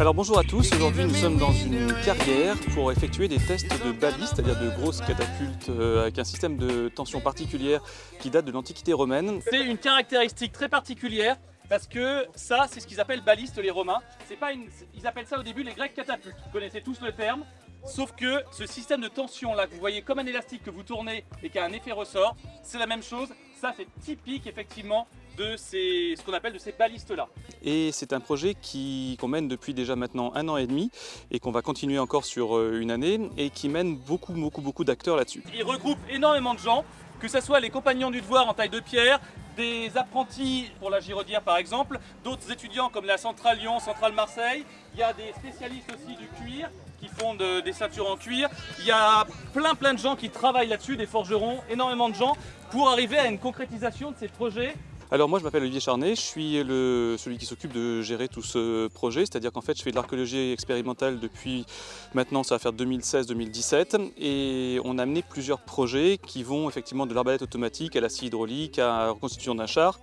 Alors bonjour à tous, aujourd'hui nous sommes dans une carrière pour effectuer des tests de balistes, c'est-à-dire de grosses catapultes euh, avec un système de tension particulière qui date de l'Antiquité romaine. C'est une caractéristique très particulière parce que ça, c'est ce qu'ils appellent balistes les Romains. Pas une... Ils appellent ça au début les Grecs catapultes. Vous connaissez tous le terme. Sauf que ce système de tension là que vous voyez comme un élastique que vous tournez et qui a un effet ressort, c'est la même chose. Ça c'est typique effectivement de ces, ce qu'on appelle de ces balistes là. Et c'est un projet qu'on mène depuis déjà maintenant un an et demi et qu'on va continuer encore sur euh, une année et qui mène beaucoup beaucoup beaucoup d'acteurs là-dessus. Il regroupe énormément de gens, que ce soit les compagnons du devoir en taille de pierre, des apprentis pour la Giraudière par exemple, d'autres étudiants comme la Centrale Lyon, Centrale Marseille, il y a des spécialistes aussi du cuir, qui font des ceintures en cuir. Il y a plein plein de gens qui travaillent là-dessus, des forgerons, énormément de gens, pour arriver à une concrétisation de ces projets alors moi je m'appelle Olivier Charnet, je suis celui qui s'occupe de gérer tout ce projet, c'est-à-dire qu'en fait je fais de l'archéologie expérimentale depuis maintenant ça va faire 2016-2017 et on a amené plusieurs projets qui vont effectivement de l'arbalète automatique à la hydraulique à la reconstitution d'un char.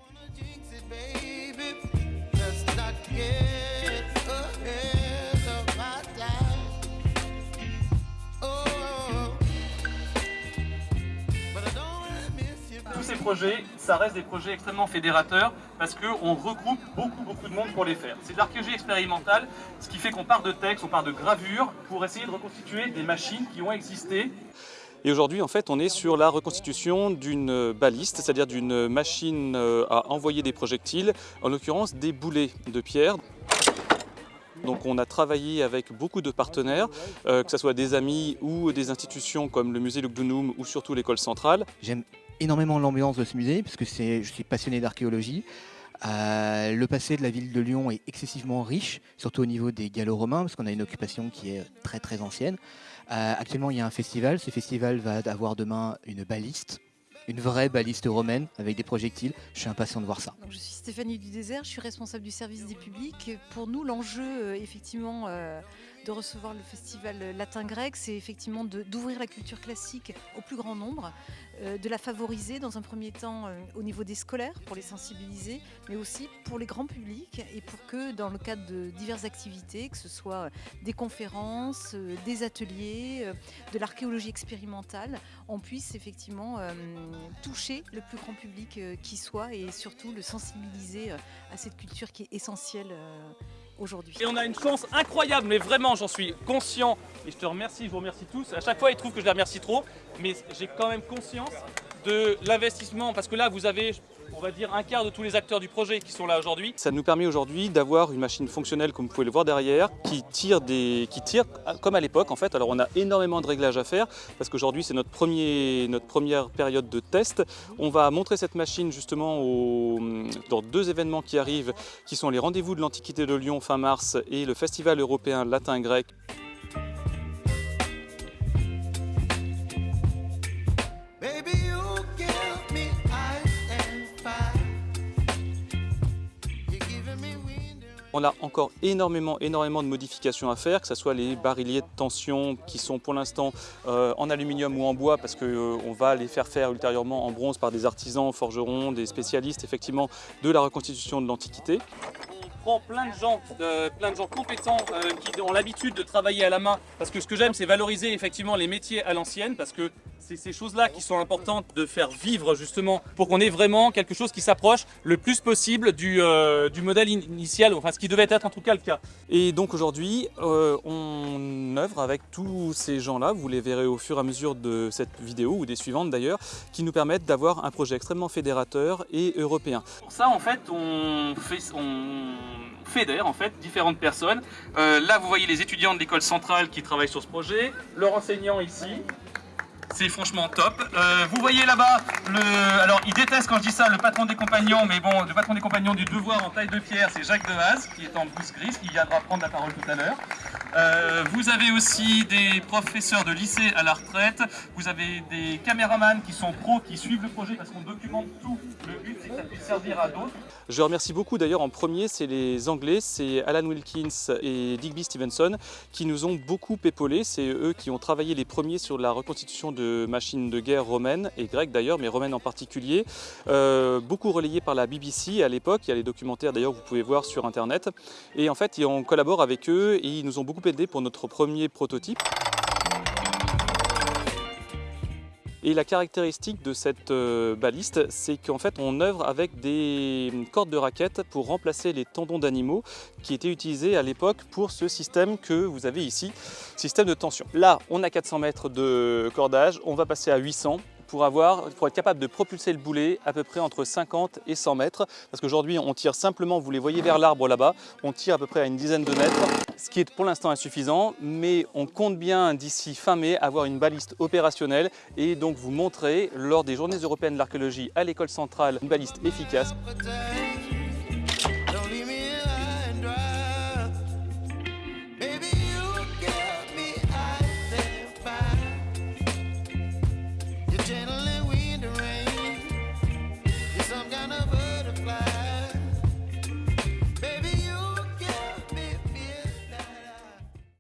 Projets, ça reste des projets extrêmement fédérateurs parce qu'on regroupe beaucoup beaucoup de monde pour les faire. C'est de l'archéologie expérimentale, ce qui fait qu'on part de textes, on part de gravures pour essayer de reconstituer des machines qui ont existé. Et aujourd'hui, en fait, on est sur la reconstitution d'une baliste, c'est-à-dire d'une machine euh, à envoyer des projectiles, en l'occurrence des boulets de pierre. Donc on a travaillé avec beaucoup de partenaires, euh, que ce soit des amis ou des institutions comme le musée Lugdunum ou surtout l'école centrale. J'aime énormément l'ambiance de ce musée puisque je suis passionné d'archéologie. Euh, le passé de la ville de Lyon est excessivement riche, surtout au niveau des gallo-romains, parce qu'on a une occupation qui est très très ancienne. Euh, actuellement, il y a un festival. Ce festival va avoir demain une baliste, une vraie baliste romaine avec des projectiles. Je suis impatient de voir ça. je suis Stéphanie du Désert, je suis responsable du service des publics. Pour nous, l'enjeu, euh, effectivement, de recevoir le festival latin-grec, c'est effectivement d'ouvrir la culture classique au plus grand nombre, euh, de la favoriser dans un premier temps au niveau des scolaires pour les sensibiliser, mais aussi pour les grands publics et pour que dans le cadre de diverses activités, que ce soit des conférences, des ateliers, de l'archéologie expérimentale, on puisse effectivement toucher le plus grand public euh, qui soit et surtout le sensibiliser euh, à cette culture qui est essentielle euh, aujourd'hui. Et on a une chance incroyable, mais vraiment j'en suis conscient et je te remercie, je vous remercie tous. À chaque fois ils trouvent que je les remercie trop, mais j'ai quand même conscience de l'investissement parce que là vous avez on va dire un quart de tous les acteurs du projet qui sont là aujourd'hui. Ça nous permet aujourd'hui d'avoir une machine fonctionnelle, comme vous pouvez le voir derrière, qui tire, des, qui tire comme à l'époque en fait. Alors on a énormément de réglages à faire parce qu'aujourd'hui c'est notre, première période de test. On va montrer cette machine justement dans deux événements qui arrivent, qui sont les rendez-vous de l'Antiquité de Lyon fin mars et le Festival européen latin-grec On a encore énormément, énormément de modifications à faire, que ce soit les barilliers de tension qui sont pour l'instant euh, en aluminium ou en bois parce qu'on euh, va les faire faire ultérieurement en bronze par des artisans, forgerons, des spécialistes effectivement de la reconstitution de l'Antiquité prend plein de gens, plein de gens compétents euh, qui ont l'habitude de travailler à la main. Parce que ce que j'aime, c'est valoriser effectivement les métiers à l'ancienne, parce que c'est ces choses-là qui sont importantes de faire vivre justement pour qu'on ait vraiment quelque chose qui s'approche le plus possible du, euh, du, modèle initial, enfin ce qui devait être en tout cas le cas. Et donc aujourd'hui, euh, on œuvre avec tous ces gens-là, vous les verrez au fur et à mesure de cette vidéo ou des suivantes d'ailleurs, qui nous permettent d'avoir un projet extrêmement fédérateur et européen. Pour ça en fait, on fait... On fédère en fait différentes personnes. Euh, là vous voyez les étudiants de l'école centrale qui travaillent sur ce projet, leur enseignant ici, c'est franchement top. Euh, vous voyez là-bas, le... alors il déteste quand je dis ça, le patron des compagnons, mais bon, le patron des compagnons du devoir en taille de pierre, c'est Jacques Dehaze, qui est en blouse grise, qui viendra prendre la parole tout à l'heure. Euh, vous avez aussi des professeurs de lycée à la retraite, vous avez des caméramans qui sont pros, qui suivent le projet parce qu'on documente tout. Le but et que ça puisse servir à d'autres. Je remercie beaucoup d'ailleurs en premier, c'est les Anglais, c'est Alan Wilkins et Digby Stevenson qui nous ont beaucoup épaulés. C'est eux qui ont travaillé les premiers sur la reconstitution de machines de guerre romaines et grecques d'ailleurs, mais romaines en particulier. Euh, beaucoup relayé par la BBC à l'époque, il y a les documentaires d'ailleurs que vous pouvez voir sur internet. Et en fait, on collabore avec eux et ils nous ont beaucoup aidés pour notre premier prototype. Et la caractéristique de cette euh, baliste, c'est qu'en fait on œuvre avec des cordes de raquettes pour remplacer les tendons d'animaux qui étaient utilisés à l'époque pour ce système que vous avez ici, système de tension. Là, on a 400 mètres de cordage, on va passer à 800 pour, avoir, pour être capable de propulser le boulet à peu près entre 50 et 100 mètres. Parce qu'aujourd'hui, on tire simplement, vous les voyez vers l'arbre là-bas, on tire à peu près à une dizaine de mètres, ce qui est pour l'instant insuffisant, mais on compte bien d'ici fin mai avoir une baliste opérationnelle et donc vous montrer lors des Journées européennes de l'archéologie à l'école centrale une baliste efficace.